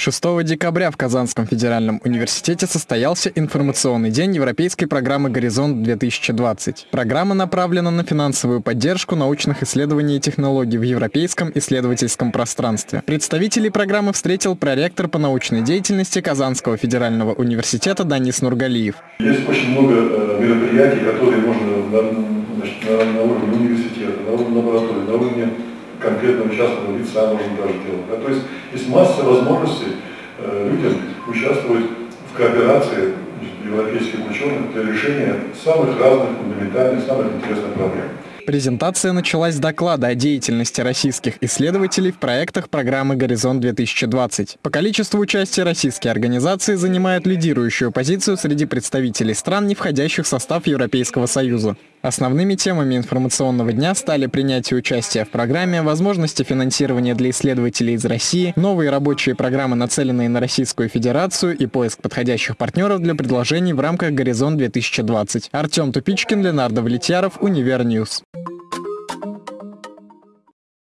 6 декабря в Казанском федеральном университете состоялся информационный день Европейской программы «Горизонт-2020». Программа направлена на финансовую поддержку научных исследований и технологий в европейском исследовательском пространстве. Представителей программы встретил проректор по научной деятельности Казанского федерального университета Данис Нургалиев. Есть очень много э, мероприятий, которые можно на, значит, на, на уровне университета, на уровне лаборатории, на уровне конкретного частного лица можно даже делать. Да? То есть есть масса возможностей э, людям участвовать в кооперации европейских ученых для решения самых разных фундаментальных, самых интересных проблем. Презентация началась с доклада о деятельности российских исследователей в проектах программы «Горизонт-2020». По количеству участия российские организации занимают лидирующую позицию среди представителей стран, не входящих в состав Европейского Союза. Основными темами информационного дня стали принятие участия в программе, возможности финансирования для исследователей из России, новые рабочие программы, нацеленные на Российскую Федерацию и поиск подходящих партнеров для предложений в рамках «Горизонт-2020». Артем Тупичкин, Ленар Давлетьяров, Univer News.